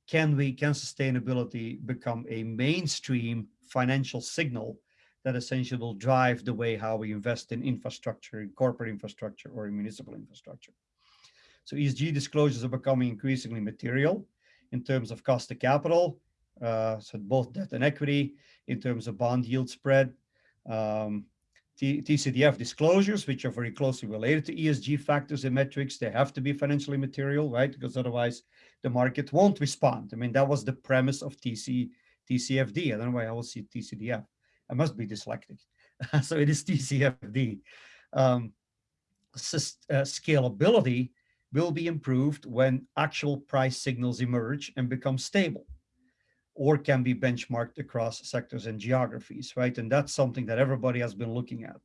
can we, can sustainability become a mainstream financial signal that essentially will drive the way how we invest in infrastructure, in corporate infrastructure or in municipal infrastructure. So ESG disclosures are becoming increasingly material in terms of cost of capital, uh, so both debt and equity, in terms of bond yield spread, um, TCDF disclosures, which are very closely related to ESG factors and metrics, they have to be financially material, right? Because otherwise the market won't respond. I mean, that was the premise of TC, TCFD. I don't know why I will see TCDF. I must be dyslexic. so it is TCFD. Um, uh, scalability will be improved when actual price signals emerge and become stable or can be benchmarked across sectors and geographies, right? And that's something that everybody has been looking at.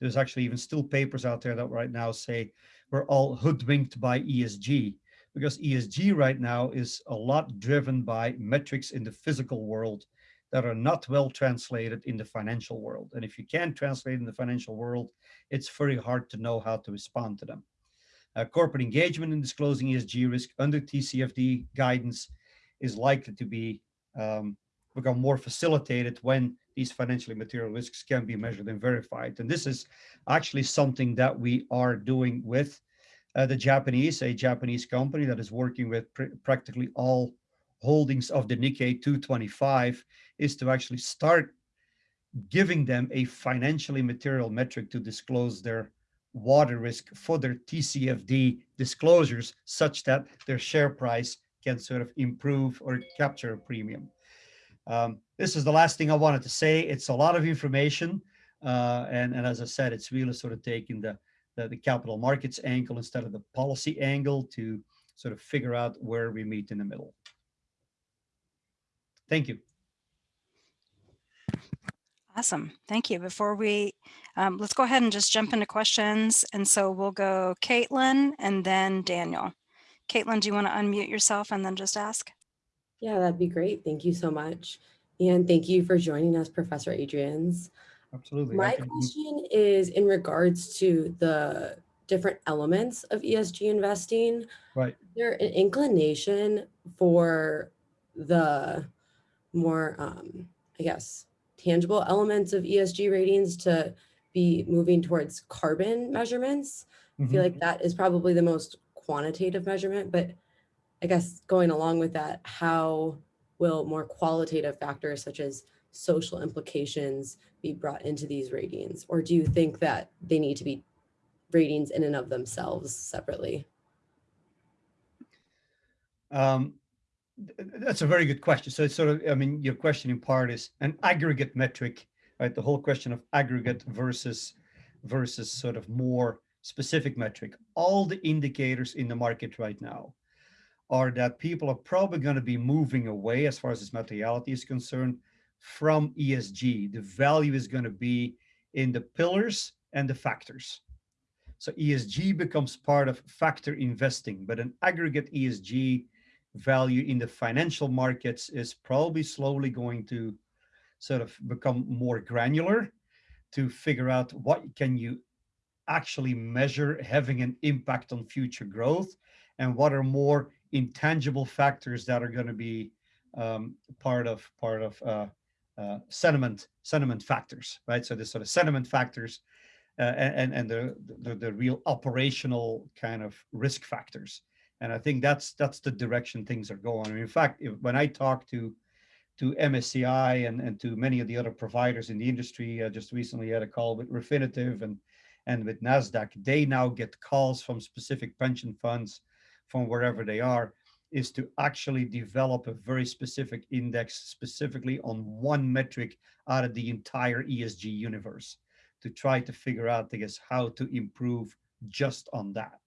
There's actually even still papers out there that right now say we're all hoodwinked by ESG because ESG right now is a lot driven by metrics in the physical world that are not well translated in the financial world. And if you can't translate in the financial world, it's very hard to know how to respond to them. Uh, corporate engagement in disclosing ESG risk under TCFD guidance is likely to be um, become more facilitated when these financially material risks can be measured and verified. And this is actually something that we are doing with uh, the Japanese, a Japanese company that is working with pr practically all holdings of the Nikkei 225 is to actually start giving them a financially material metric to disclose their water risk for their TCFD disclosures such that their share price can sort of improve or capture a premium. Um, this is the last thing I wanted to say. It's a lot of information. Uh, and, and as I said, it's really sort of taking the, the, the capital markets angle instead of the policy angle to sort of figure out where we meet in the middle. Thank you. Awesome. Thank you. Before we, um, let's go ahead and just jump into questions. And so we'll go Caitlin and then Daniel. Caitlin, do you want to unmute yourself and then just ask? Yeah, that'd be great. Thank you so much. And thank you for joining us, Professor Adriaens. Absolutely. My question is in regards to the different elements of ESG investing. Right. Is there an inclination for the more, um, I guess, tangible elements of ESG ratings to be moving towards carbon measurements? Mm -hmm. I feel mm-hmm. like that is probably the most quantitative measurement, but I guess going along with that, how will more qualitative factors such as social implications be brought into these ratings? Or do you think that they need to be ratings in and of themselves separately? Um, that's a very good question. So it's sort of, I mean, your question in part is an aggregate metric, right? The whole question of aggregate versus versus sort of more specific metric. All the indicators in the market right now are that people are probably going to be moving away as far as this materiality is concerned from ESG. The value is going to be in the pillars and the factors. So ESG becomes part of factor investing, but an aggregate ESG value in the financial markets is probably slowly going to sort of become more granular to figure out what can you actually measure having an impact on future growth and what are more intangible factors that are going to be um, part of part of uh, uh, sentiment sentiment factors, right? So the sort of sentiment factors uh, and and the, the the real operational kind of risk factors. And I think that's that's the direction things are going. And in fact, if, when I talk to to MSCI and, and to many of the other providers in the industry, I just recently had a call with Refinitiv and and with NASDAQ, they now get calls from specific pension funds from wherever they are, is to actually develop a very specific index specifically on one metric out of the entire ESG universe to try to figure out, I guess, how to improve just on that.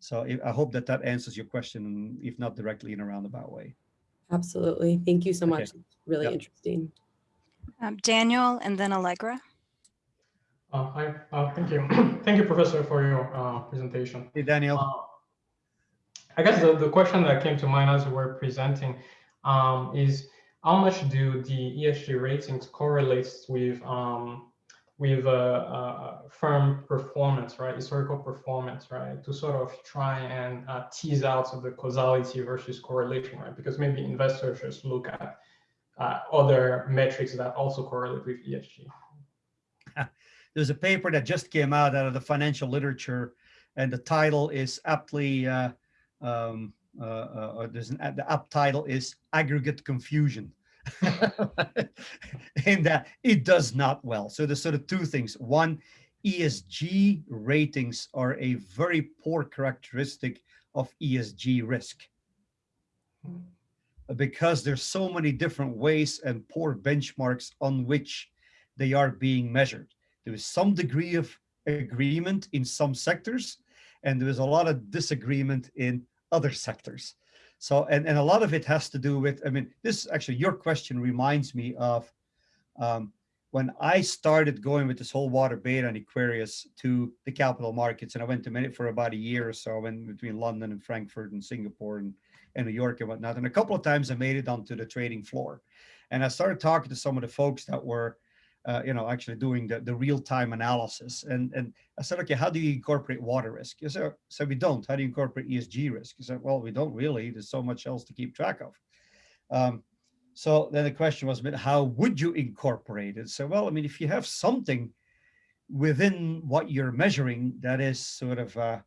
So I hope that that answers your question, if not directly in a roundabout way. Absolutely. Thank you so much. Okay. really yep. interesting. Um, Daniel and then Allegra. Uh, hi, uh, thank you. thank you, Professor, for your uh, presentation. Hey, Daniel. I guess the, the question that came to mind as we were presenting um, is how much do the ESG ratings correlate with um, with uh, uh, firm performance, right? Historical performance, right? To sort of try and uh, tease out of the causality versus correlation, right? Because maybe investors just look at uh, other metrics that also correlate with ESG. There's a paper that just came out out of the financial literature, and the title is aptly, uh, um, uh, uh, there's an, the app title is Aggregate Confusion. in that it does not well. So there's sort of two things. One, ESG ratings are a very poor characteristic of ESG risk. Because there's so many different ways and poor benchmarks on which they are being measured. There is some degree of agreement in some sectors, and there is a lot of disagreement in other sectors. So, and, and a lot of it has to do with, I mean, this actually, your question reminds me of um, when I started going with this whole water beta and Equarius to the capital markets, and I went to many for about a year or so, I went between London and Frankfurt and Singapore and, and New York and whatnot. And a couple of times I made it onto the trading floor. And I started talking to some of the folks that were uh, you know, actually doing the, the real-time analysis. And, and I said, okay, how do you incorporate water risk? You said, so we don't. How do you incorporate ESG risk? You said, well, we don't really. There's so much else to keep track of. Um, so then the question was, how would you incorporate it? So, well, I mean, if you have something within what you're measuring that is sort of uh,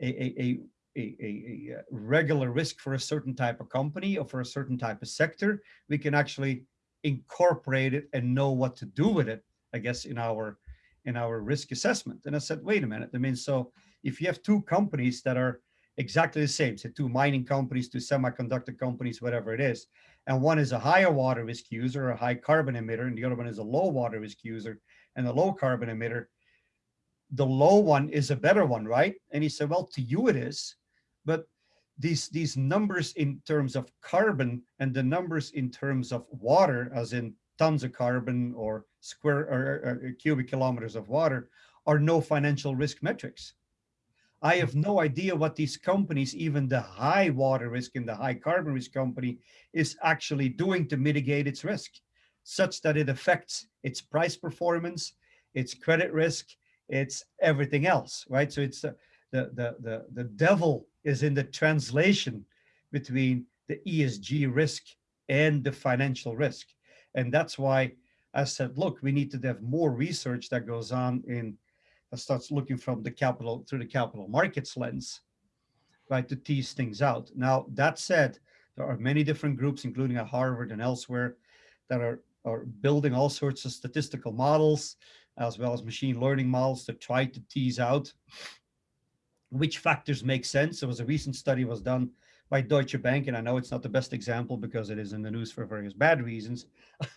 a, a, a, a, a regular risk for a certain type of company or for a certain type of sector, we can actually incorporate it and know what to do with it, I guess, in our in our risk assessment. And I said, wait a minute. I mean, so if you have two companies that are exactly the same, say two mining companies, two semiconductor companies, whatever it is, and one is a higher water risk user, a high carbon emitter, and the other one is a low water risk user and a low carbon emitter, the low one is a better one, right? And he said, well, to you it is, but these these numbers in terms of carbon and the numbers in terms of water, as in tons of carbon or square or, or, uh, cubic kilometers of water, are no financial risk metrics. I have no idea what these companies, even the high water risk and the high carbon risk company, is actually doing to mitigate its risk, such that it affects its price performance, its credit risk, it's everything else, right? So it's the the the, the devil is in the translation between the ESG risk and the financial risk. And that's why I said, look, we need to have more research that goes on in, that starts looking from the capital, through the capital markets lens, right, to tease things out. Now, that said, there are many different groups, including at Harvard and elsewhere, that are, are building all sorts of statistical models, as well as machine learning models to try to tease out which factors make sense. There was a recent study was done by Deutsche Bank, and I know it's not the best example because it is in the news for various bad reasons,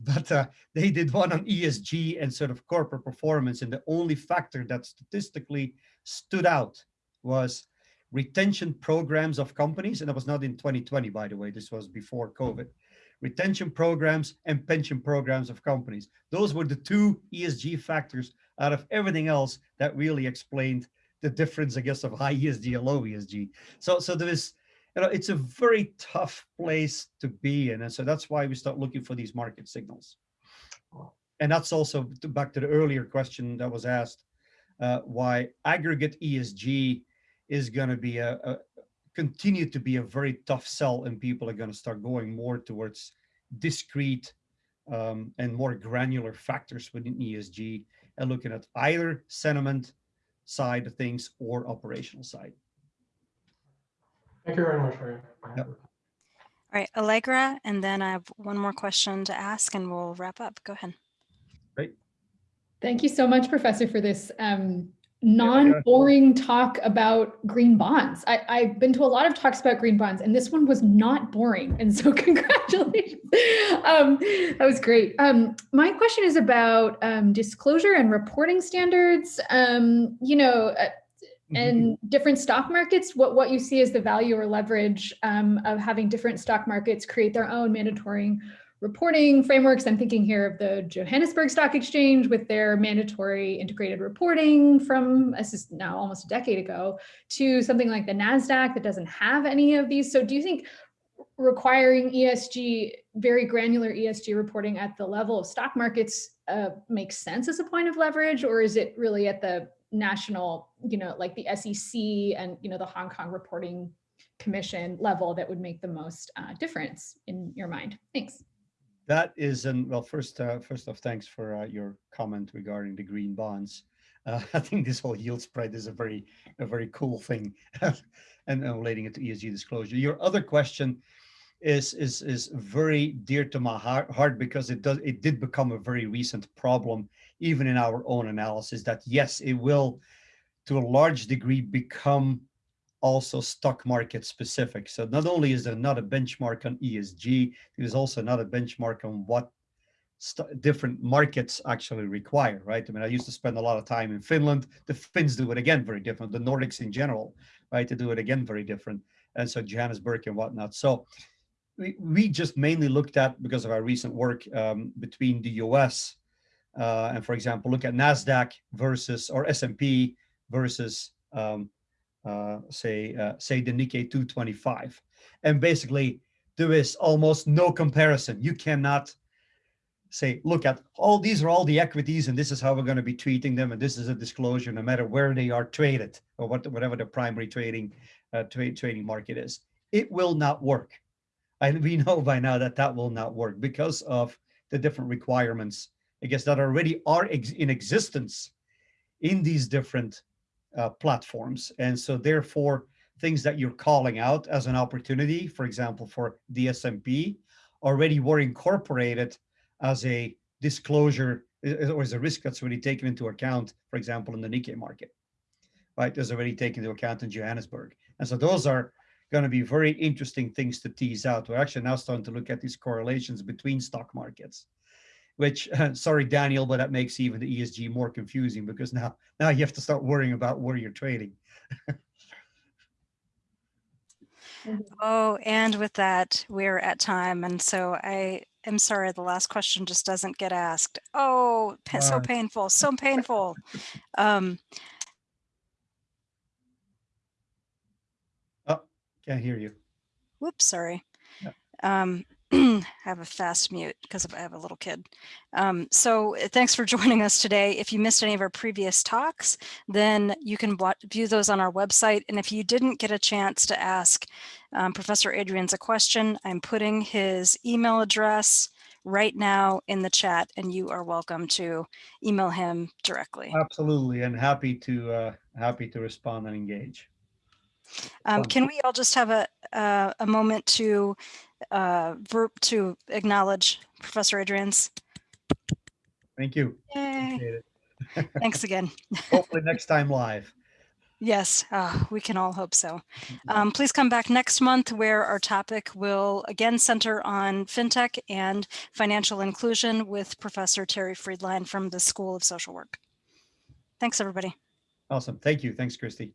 but uh, they did one on ESG and sort of corporate performance, and the only factor that statistically stood out was retention programs of companies, and that was not in 2020, by the way, this was before COVID. Retention programs and pension programs of companies. Those were the two ESG factors out of everything else that really explained the difference, I guess, of high ESG and low ESG. So, so there is, you know, it's a very tough place to be in. And so that's why we start looking for these market signals. And that's also back to the earlier question that was asked, uh, why aggregate ESG is going to be a, a, continue to be a very tough sell and people are going to start going more towards discrete um, and more granular factors within ESG and looking at either sentiment side of things or operational side. Thank you very much for yep. All right, Allegra, and then I have one more question to ask and we'll wrap up. Go ahead. Great. Thank you so much, Professor, for this um, non-boring talk about green bonds. I, have been to a lot of talks about green bonds and this one was not boring. And so congratulations. um, that was great. Um, my question is about um, disclosure and reporting standards. Um, you know, uh, and mm-hmm. different stock markets, what, what you see as the value or leverage um, of having different stock markets create their own mandatory reporting frameworks. I'm thinking here of the Johannesburg Stock Exchange with their mandatory integrated reporting from this is now almost a decade ago to something like the NASDAQ that doesn't have any of these. So do you think requiring ESG, very granular ESG reporting at the level of stock markets uh, makes sense as a point of leverage, or is it really at the national, you know, like the SEC and, you know, the Hong Kong reporting commission level that would make the most uh, difference in your mind? Thanks. That is, and well, first, uh, first off, thanks for uh, your comment regarding the green bonds. Uh, I think this whole yield spread is a very, a very cool thing, and, relating it to ESG disclosure. Your other question is is is very dear to my heart, heart because it does it did become a very recent problem, even in our own analysis. That yes, it will, to a large degree, become also stock market specific. So not only is there not a benchmark on ESG, there's also not a benchmark on what different markets actually require, right? I mean, I used to spend a lot of time in Finland. The Finns do it again very different. The Nordics in general, right? To do it again very different. And so Johannesburg and whatnot. So we, we just mainly looked at, because of our recent work um, between the US uh, and for example, look at NASDAQ versus, or S&P versus um, say, uh, say the Nikkei 225. And basically there is almost no comparison. You cannot say, look at all these are all the equities and this is how we're going to be treating them. And this is a disclosure no matter where they are traded or what, whatever the primary trading uh, trade trading market is. It will not work. And we know by now that that will not work because of the different requirements, I guess, that already are ex in existence in these different uh, platforms. And so therefore, things that you're calling out as an opportunity, for example, for S&P, already were incorporated as a disclosure or as a risk that's already taken into account, for example, in the Nikkei market, right? There's already taken into account in Johannesburg. And so those are going to be very interesting things to tease out. We're actually now starting to look at these correlations between stock markets, which, sorry, Daniel, but that makes even the ESG more confusing because now, now you have to start worrying about where you're trading. oh, and with that, we're at time. And so I am sorry, the last question just doesn't get asked. Oh, so painful, so painful. Um, Can't hear you. Whoops, sorry. Um, have a fast mute because I have a little kid. Um, so uh, thanks for joining us today. If you missed any of our previous talks, then you can view those on our website. And if you didn't get a chance to ask um, Professor Adriaens a question, I'm putting his email address right now in the chat and you are welcome to email him directly. Absolutely. And happy to uh, happy to respond and engage. Um, can we all just have a, uh, a moment to uh, verb to acknowledge Professor Adriaens? Thank you. Thanks again. Hopefully next time live. Yes, uh, we can all hope so. Um, please come back next month where our topic will again center on FinTech and financial inclusion with Professor Terri Friedline from the School of Social Work. Thanks, everybody. Awesome. Thank you. Thanks, Christy.